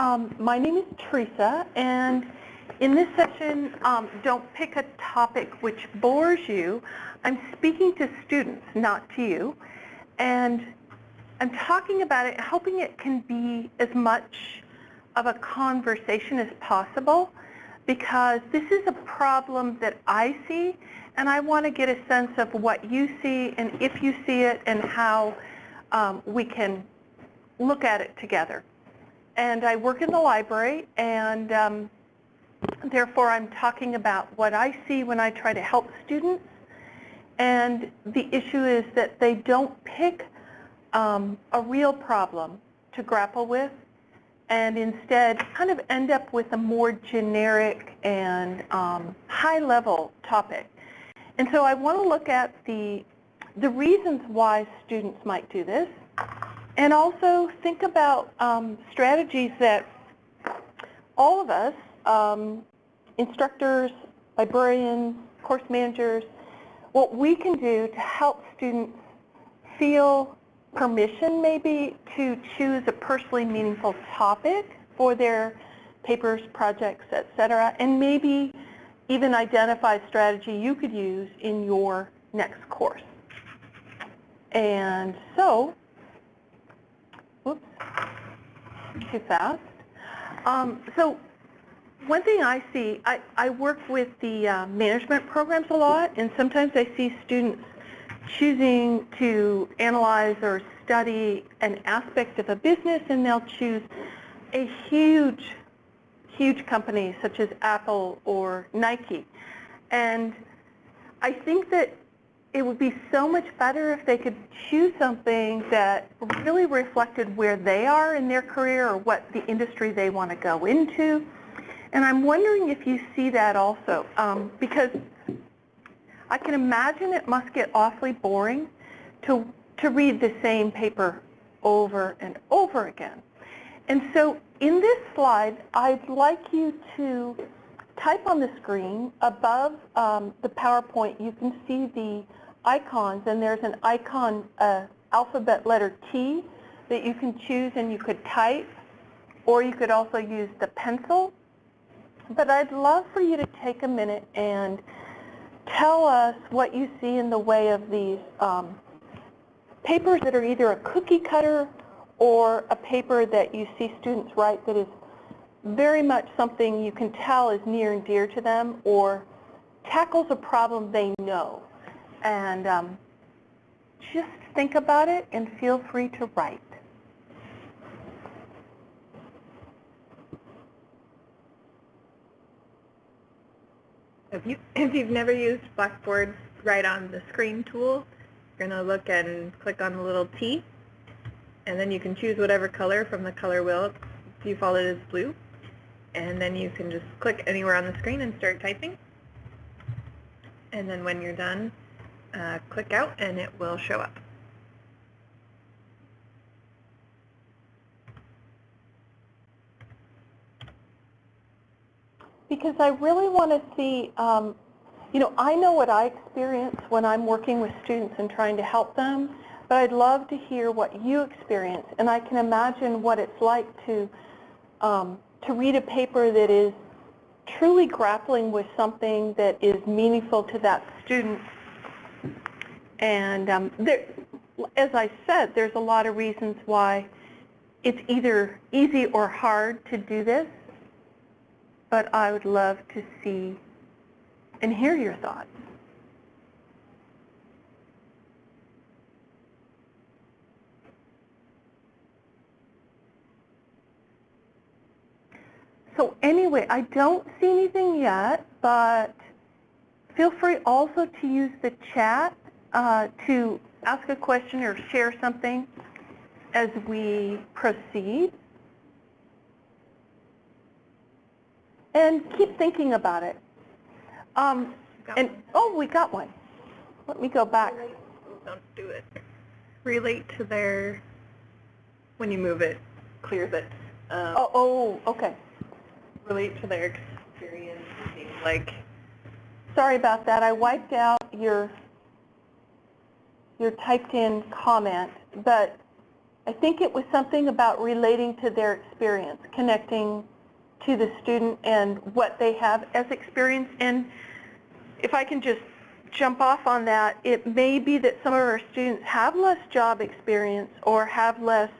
Um, my name is Teresa, and in this session, um, don't pick a topic which bores you. I'm speaking to students, not to you, and I'm talking about it, hoping it can be as much of a conversation as possible, because this is a problem that I see, and I want to get a sense of what you see, and if you see it, and how um, we can look at it together and I work in the library, and um, therefore I'm talking about what I see when I try to help students. And the issue is that they don't pick um, a real problem to grapple with, and instead kind of end up with a more generic and um, high-level topic. And so I want to look at the, the reasons why students might do this, and also think about um, strategies that all of us, um, instructors, librarians, course managers, what we can do to help students feel permission maybe to choose a personally meaningful topic for their papers, projects, etc., and maybe even identify a strategy you could use in your next course. And so too fast. Um, so one thing I see, I, I work with the uh, management programs a lot, and sometimes I see students choosing to analyze or study an aspect of a business, and they'll choose a huge, huge company such as Apple or Nike. And I think that it would be so much better if they could choose something that really reflected where they are in their career or what the industry they want to go into. And I'm wondering if you see that also, um, because I can imagine it must get awfully boring to, to read the same paper over and over again. And so in this slide, I'd like you to type on the screen above um, the PowerPoint, you can see the icons, and there's an icon, uh, alphabet letter T, that you can choose and you could type, or you could also use the pencil. But I'd love for you to take a minute and tell us what you see in the way of these um, papers that are either a cookie cutter or a paper that you see students write that is very much something you can tell is near and dear to them or tackles a problem they know and um, just think about it and feel free to write. If, you, if you've never used Blackboard Write on the Screen tool, you're going to look and click on the little T, and then you can choose whatever color from the color wheel. Default it is blue. And then you can just click anywhere on the screen and start typing. And then when you're done, uh, click out and it will show up. Because I really want to see, um, you know, I know what I experience when I'm working with students and trying to help them, but I'd love to hear what you experience. And I can imagine what it's like to, um, to read a paper that is truly grappling with something that is meaningful to that student and um, there, as I said, there's a lot of reasons why it's either easy or hard to do this, but I would love to see and hear your thoughts. So anyway, I don't see anything yet, but feel free also to use the chat uh, to ask a question or share something as we proceed. And keep thinking about it. Um, and oh, we got one. Let me go back. Don't do it. Relate to their, when you move it, clears it. Um, oh, oh, okay. Relate to their experience, like. Sorry about that. I wiped out your your typed in comment, but I think it was something about relating to their experience, connecting to the student and what they have as experience. And if I can just jump off on that, it may be that some of our students have less job experience or have less,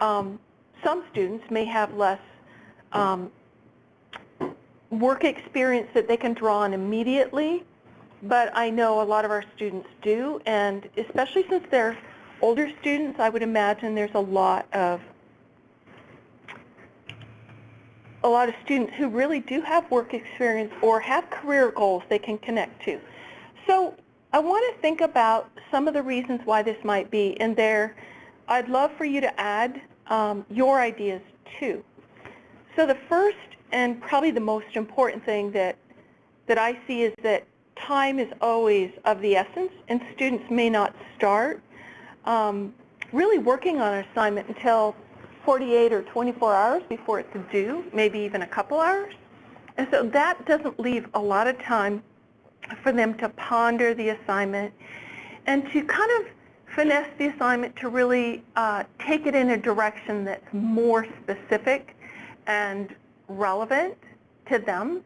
um, some students may have less um, work experience that they can draw on immediately, but I know a lot of our students do, and especially since they're older students, I would imagine there's a lot of a lot of students who really do have work experience or have career goals they can connect to. So I want to think about some of the reasons why this might be, and there, I'd love for you to add um, your ideas too. So the first and probably the most important thing that, that I see is that time is always of the essence, and students may not start um, really working on an assignment until 48 or 24 hours before it's due, maybe even a couple hours. And so that doesn't leave a lot of time for them to ponder the assignment and to kind of finesse the assignment to really uh, take it in a direction that's more specific and relevant to them.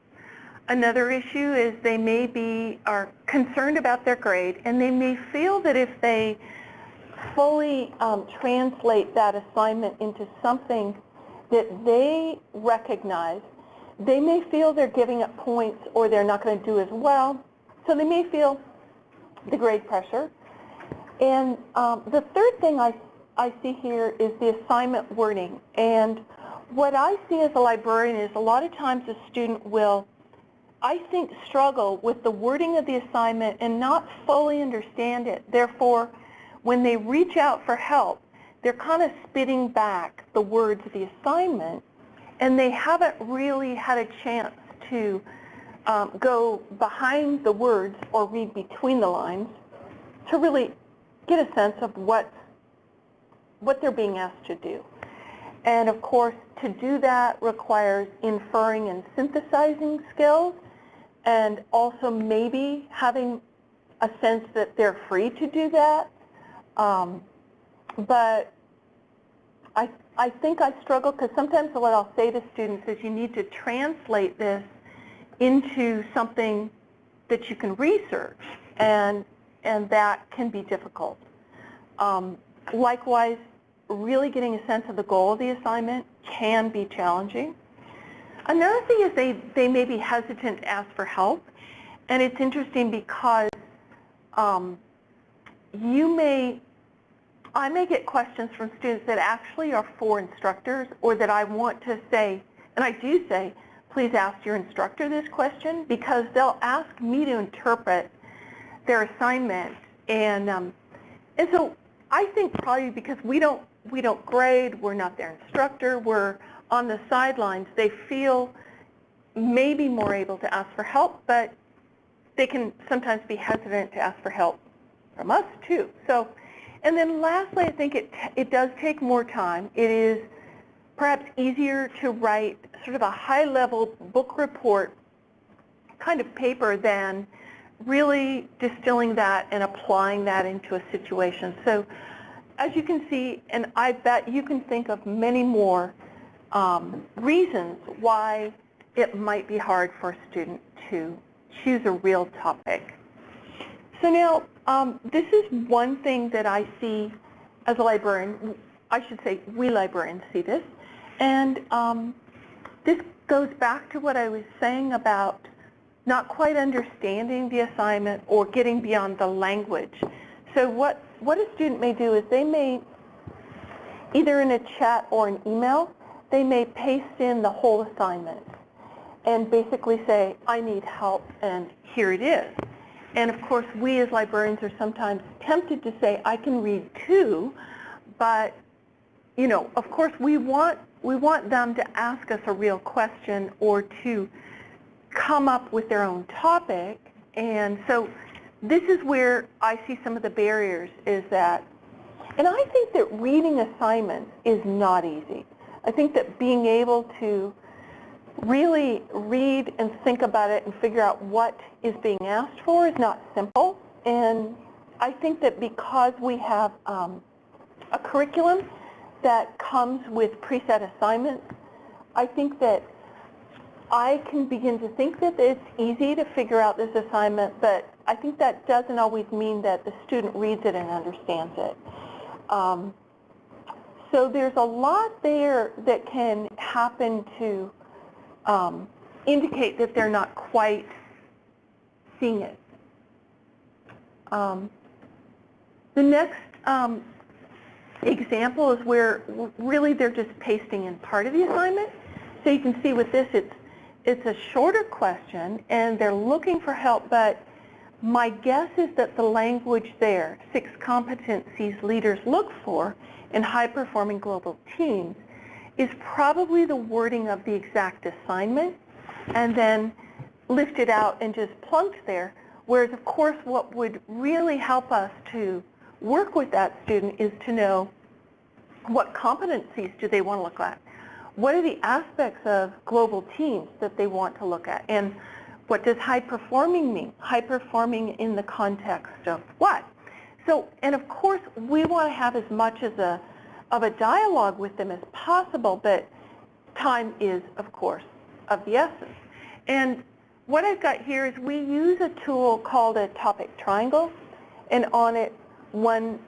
Another issue is they may be are concerned about their grade and they may feel that if they fully um, translate that assignment into something that they recognize, they may feel they're giving up points or they're not going to do as well. So they may feel the grade pressure. And um, the third thing I, I see here is the assignment wording. And what I see as a librarian is a lot of times a student will, I think, struggle with the wording of the assignment and not fully understand it. Therefore, when they reach out for help, they're kind of spitting back the words of the assignment, and they haven't really had a chance to um, go behind the words or read between the lines to really get a sense of what, what they're being asked to do. And of course, to do that requires inferring and synthesizing skills, and also maybe having a sense that they're free to do that um, but I, I think I struggle because sometimes what I'll say to students is you need to translate this into something that you can research, and, and that can be difficult. Um, likewise, really getting a sense of the goal of the assignment can be challenging. Another thing is they, they may be hesitant to ask for help, and it's interesting because um, you may I may get questions from students that actually are for instructors or that I want to say, and I do say, please ask your instructor this question because they'll ask me to interpret their assignment. And, um, and so I think probably because we don't, we don't grade, we're not their instructor, we're on the sidelines, they feel maybe more able to ask for help, but they can sometimes be hesitant to ask for help from us too. So and then lastly, I think it, it does take more time. It is perhaps easier to write sort of a high-level book report kind of paper than really distilling that and applying that into a situation. So as you can see, and I bet you can think of many more um, reasons why it might be hard for a student to choose a real topic. So now, um, this is one thing that I see as a librarian. I should say we librarians see this. And um, this goes back to what I was saying about not quite understanding the assignment or getting beyond the language. So what, what a student may do is they may, either in a chat or an email, they may paste in the whole assignment and basically say, I need help, and here it is. And of course, we as librarians are sometimes tempted to say, I can read too, but you know, of course, we want we want them to ask us a real question or to come up with their own topic. And so this is where I see some of the barriers is that, and I think that reading assignments is not easy. I think that being able to really read and think about it and figure out what is being asked for is not simple. And I think that because we have um, a curriculum that comes with preset assignments, I think that I can begin to think that it's easy to figure out this assignment, but I think that doesn't always mean that the student reads it and understands it. Um, so there's a lot there that can happen to um, indicate that they're not quite seeing it. Um, the next um, example is where really they're just pasting in part of the assignment. So you can see with this, it's, it's a shorter question and they're looking for help, but my guess is that the language there, six competencies leaders look for in high-performing global teams, is probably the wording of the exact assignment and then lifted out and just plunked there. Whereas, of course, what would really help us to work with that student is to know what competencies do they want to look at? What are the aspects of global teams that they want to look at? And what does high performing mean? High performing in the context of what? So, and of course, we want to have as much as a, of a dialogue with them as possible, but time is, of course, of the essence. And what I've got here is we use a tool called a topic triangle, and on it, one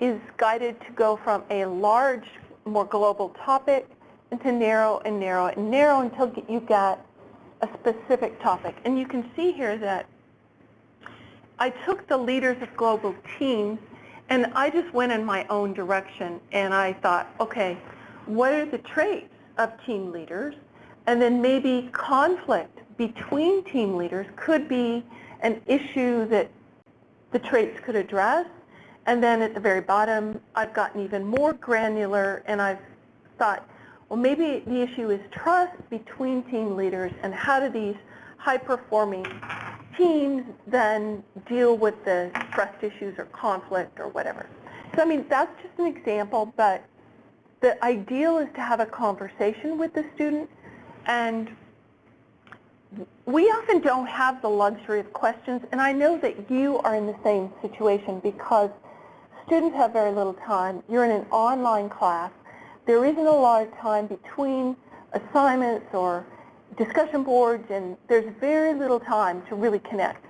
is guided to go from a large, more global topic into narrow and narrow and narrow until you get a specific topic. And you can see here that I took the leaders of global teams and I just went in my own direction and I thought, okay, what are the traits of team leaders? And then maybe conflict between team leaders could be an issue that the traits could address. And then at the very bottom, I've gotten even more granular and I've thought, well, maybe the issue is trust between team leaders and how do these high-performing teams then deal with the trust issues or conflict or whatever. So, I mean, that's just an example, but the ideal is to have a conversation with the student and we often don't have the luxury of questions, and I know that you are in the same situation because students have very little time. You're in an online class. There isn't a lot of time between assignments or discussion boards, and there's very little time to really connect.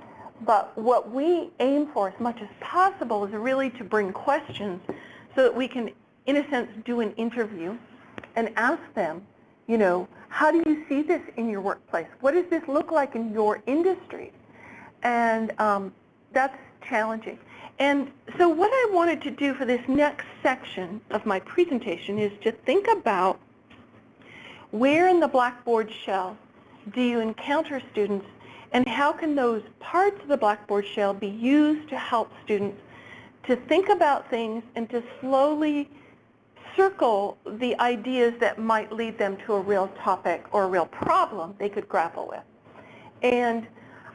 But what we aim for as much as possible is really to bring questions so that we can, in a sense, do an interview and ask them, you know, how do you see this in your workplace? What does this look like in your industry? And um, that's challenging. And so what I wanted to do for this next section of my presentation is to think about where in the Blackboard shell do you encounter students and how can those parts of the Blackboard shell be used to help students to think about things and to slowly circle the ideas that might lead them to a real topic or a real problem they could grapple with. And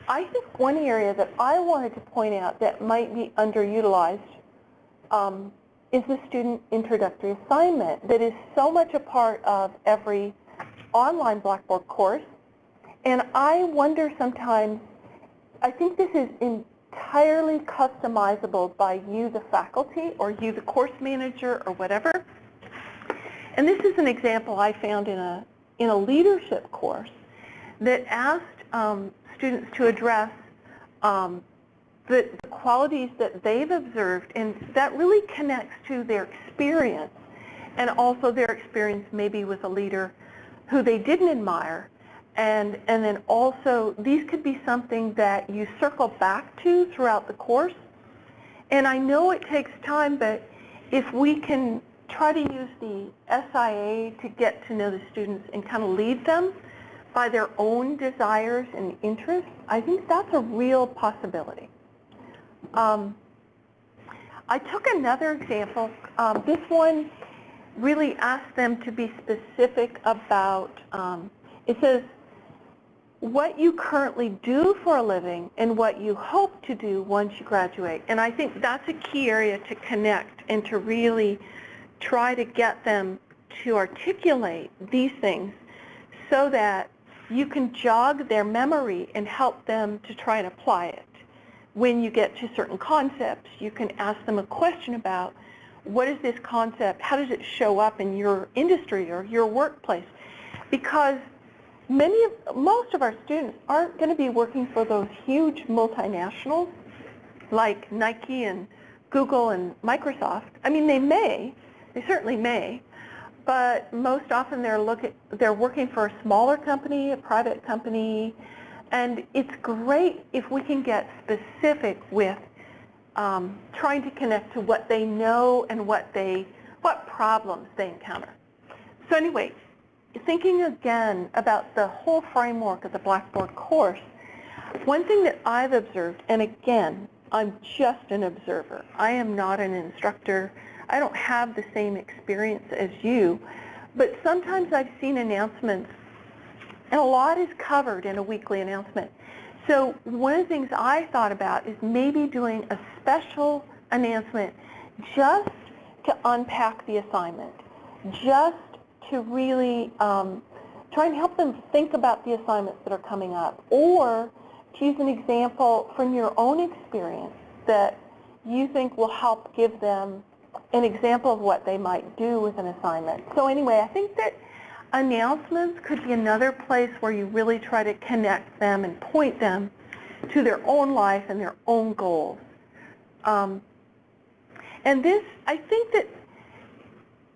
I think one area that I wanted to point out that might be underutilized um, is the student introductory assignment that is so much a part of every online Blackboard course. And I wonder sometimes, I think this is entirely customizable by you, the faculty, or you, the course manager, or whatever. And this is an example I found in a, in a leadership course that asked um, students to address um, the, the qualities that they've observed, and that really connects to their experience and also their experience maybe with a leader who they didn't admire. And, and then also, these could be something that you circle back to throughout the course. And I know it takes time, but if we can try to use the SIA to get to know the students and kind of lead them by their own desires and interests, I think that's a real possibility. Um, I took another example. Um, this one really asked them to be specific about, um, it says, what you currently do for a living and what you hope to do once you graduate. And I think that's a key area to connect and to really try to get them to articulate these things so that you can jog their memory and help them to try and apply it. When you get to certain concepts, you can ask them a question about what is this concept? How does it show up in your industry or your workplace? Because many of, most of our students aren't going to be working for those huge multinationals like Nike and Google and Microsoft. I mean, they may, they certainly may, but most often they're looking, they're working for a smaller company, a private company, and it's great if we can get specific with um, trying to connect to what they know and what they, what problems they encounter. So anyway, thinking again about the whole framework of the Blackboard course, one thing that I've observed, and again, I'm just an observer. I am not an instructor. I don't have the same experience as you, but sometimes I've seen announcements, and a lot is covered in a weekly announcement. So one of the things I thought about is maybe doing a special announcement just to unpack the assignment, just to really um, try and help them think about the assignments that are coming up, or to use an example from your own experience that you think will help give them an example of what they might do with an assignment. So anyway, I think that announcements could be another place where you really try to connect them and point them to their own life and their own goals. Um, and this, I think that,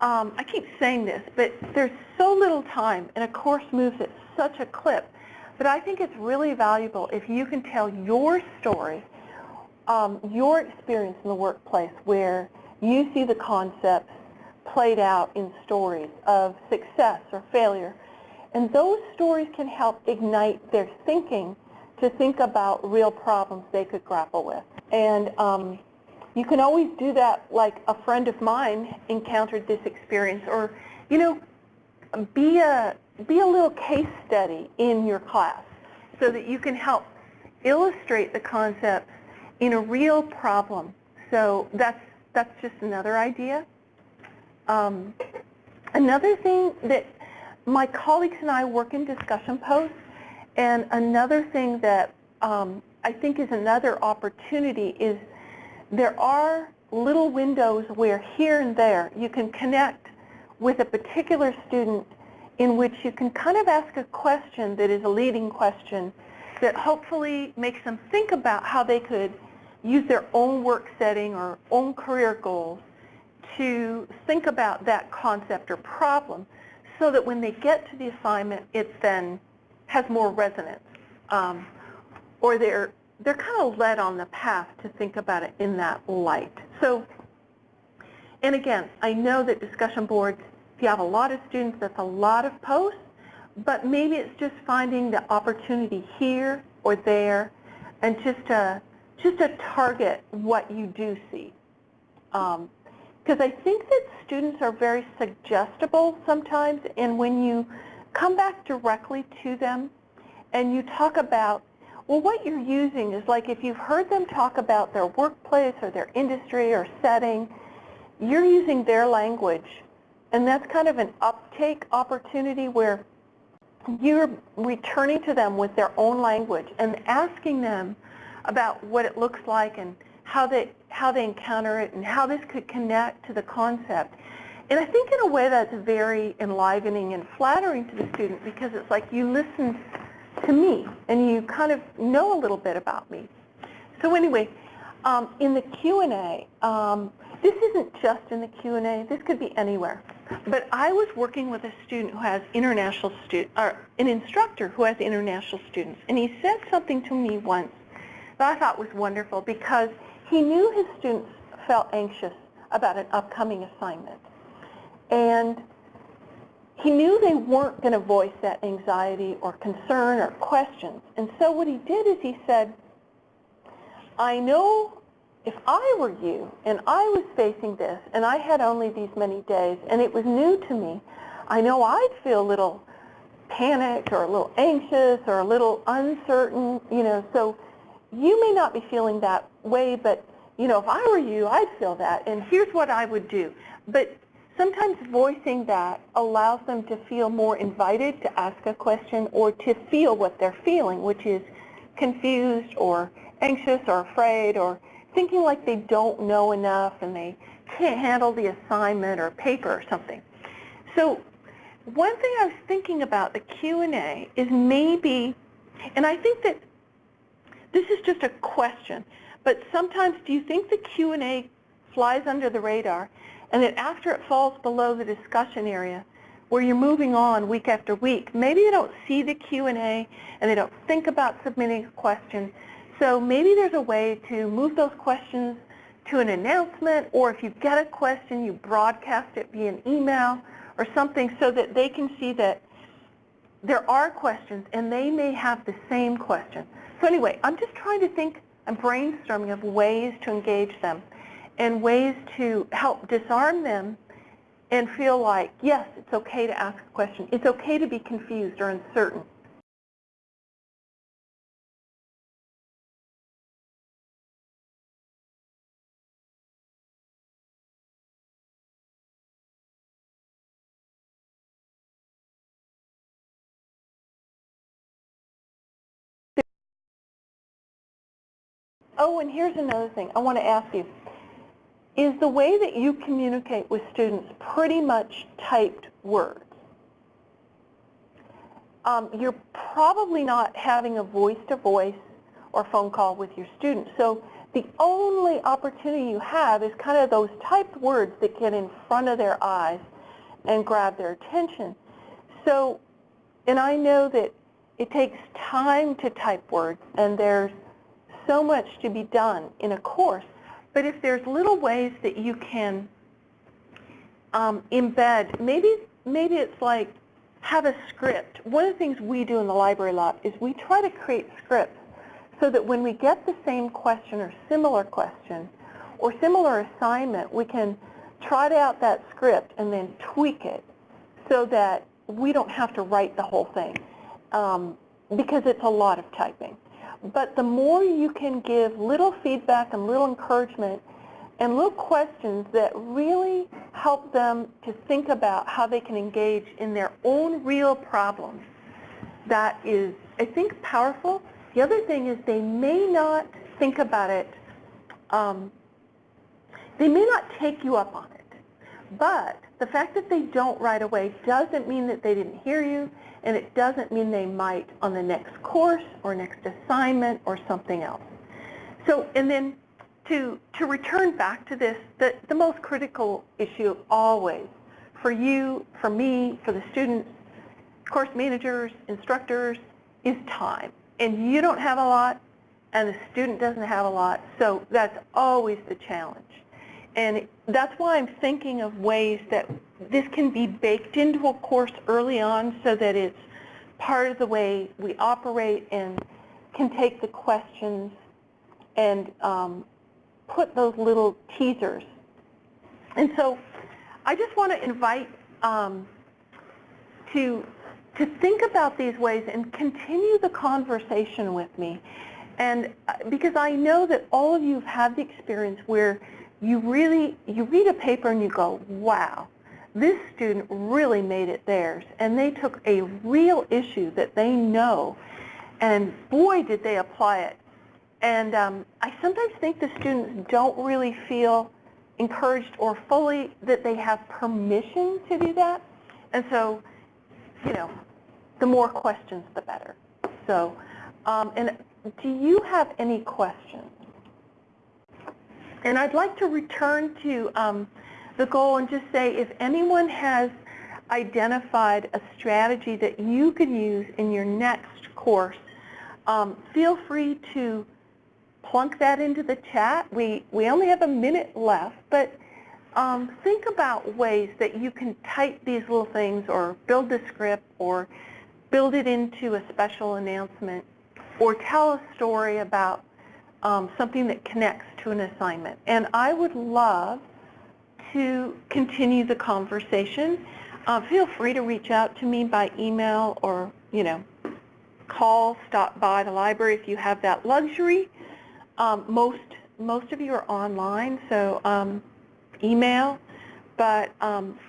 um, I keep saying this, but there's so little time and a course moves at such a clip but I think it's really valuable if you can tell your story, um, your experience in the workplace where you see the concepts played out in stories of success or failure. And those stories can help ignite their thinking to think about real problems they could grapple with. And um, you can always do that like a friend of mine encountered this experience or, you know, be a, be a little case study in your class so that you can help illustrate the concepts in a real problem. So that's, that's just another idea. Um, another thing that my colleagues and I work in discussion posts, and another thing that um, I think is another opportunity is there are little windows where here and there you can connect with a particular student in which you can kind of ask a question that is a leading question that hopefully makes them think about how they could use their own work setting or own career goals to think about that concept or problem so that when they get to the assignment, it then has more resonance. Um, or they're, they're kind of led on the path to think about it in that light. So, and again, I know that discussion boards if you have a lot of students, that's a lot of posts, but maybe it's just finding the opportunity here or there and just to, just to target what you do see. Because um, I think that students are very suggestible sometimes, and when you come back directly to them and you talk about, well, what you're using is like if you've heard them talk about their workplace or their industry or setting, you're using their language and that's kind of an uptake opportunity where you're returning to them with their own language and asking them about what it looks like and how they, how they encounter it and how this could connect to the concept. And I think in a way that's very enlivening and flattering to the student because it's like you listen to me and you kind of know a little bit about me. So anyway, um, in the Q&A, um, this isn't just in the Q&A, this could be anywhere. But I was working with a student who has international student, or an instructor who has international students, and he said something to me once that I thought was wonderful because he knew his students felt anxious about an upcoming assignment. And he knew they weren't going to voice that anxiety or concern or questions. And so what he did is he said, I know if I were you and I was facing this and I had only these many days and it was new to me, I know I'd feel a little panicked or a little anxious or a little uncertain, you know, so you may not be feeling that way, but, you know, if I were you, I'd feel that, and here's what I would do. But sometimes voicing that allows them to feel more invited to ask a question or to feel what they're feeling, which is confused or anxious or afraid or thinking like they don't know enough and they can't handle the assignment or paper or something. So one thing I was thinking about the Q&A is maybe, and I think that this is just a question, but sometimes do you think the Q&A flies under the radar and that after it falls below the discussion area where you're moving on week after week, maybe they don't see the Q&A and they don't think about submitting a question. So maybe there's a way to move those questions to an announcement or if you get a question, you broadcast it via an email or something so that they can see that there are questions and they may have the same question. So anyway, I'm just trying to think, I'm brainstorming of ways to engage them and ways to help disarm them and feel like, yes, it's okay to ask a question. It's okay to be confused or uncertain. Oh, and here's another thing I want to ask you. Is the way that you communicate with students pretty much typed words? Um, you're probably not having a voice-to-voice or phone call with your students. So the only opportunity you have is kind of those typed words that get in front of their eyes and grab their attention. So, and I know that it takes time to type words and there's so much to be done in a course. But if there's little ways that you can um, embed, maybe, maybe it's like have a script. One of the things we do in the library a lot is we try to create scripts so that when we get the same question or similar question or similar assignment, we can trot out that script and then tweak it so that we don't have to write the whole thing um, because it's a lot of typing. But the more you can give little feedback and little encouragement and little questions that really help them to think about how they can engage in their own real problems, that is, I think, powerful. The other thing is they may not think about it, um, they may not take you up on it, but the fact that they don't right away doesn't mean that they didn't hear you, and it doesn't mean they might on the next course or next assignment or something else. So, and then to, to return back to this, the, the most critical issue always for you, for me, for the students, course managers, instructors, is time. And you don't have a lot, and the student doesn't have a lot, so that's always the challenge. And that's why I'm thinking of ways that this can be baked into a course early on so that it's part of the way we operate and can take the questions and um, put those little teasers. And so I just want to invite um, to, to think about these ways and continue the conversation with me. And uh, because I know that all of you have had the experience where you really, you read a paper and you go, wow, this student really made it theirs. And they took a real issue that they know, and boy, did they apply it. And um, I sometimes think the students don't really feel encouraged or fully that they have permission to do that. And so, you know, the more questions, the better. So, um, and do you have any questions? And I'd like to return to um, the goal and just say if anyone has identified a strategy that you could use in your next course, um, feel free to plunk that into the chat. We, we only have a minute left, but um, think about ways that you can type these little things or build the script or build it into a special announcement or tell a story about um, something that connects to an assignment. And I would love to continue the conversation. Uh, feel free to reach out to me by email or, you know, call, stop by the library if you have that luxury. Um, most, most of you are online, so um, email. But um,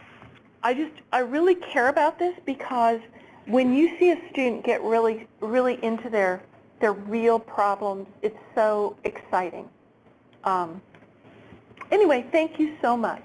I just, I really care about this because when you see a student get really, really into their their real problems. It's so exciting. Um, Anyway, thank you so much.